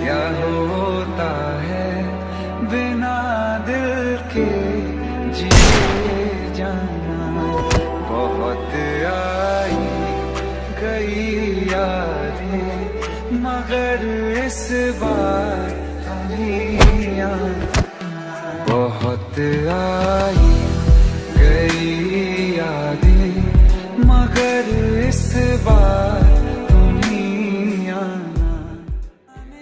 क्या होता है बिना दिल के? मगर इस बार बहुत आई गई यादें। मगर इस बार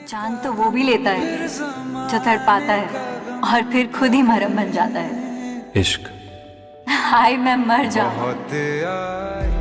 चाँद तो वो भी लेता है जो तड़ पाता है और फिर खुद ही मरम बन जाता है। इश्क। हाय मैं मर जाऊँ। आई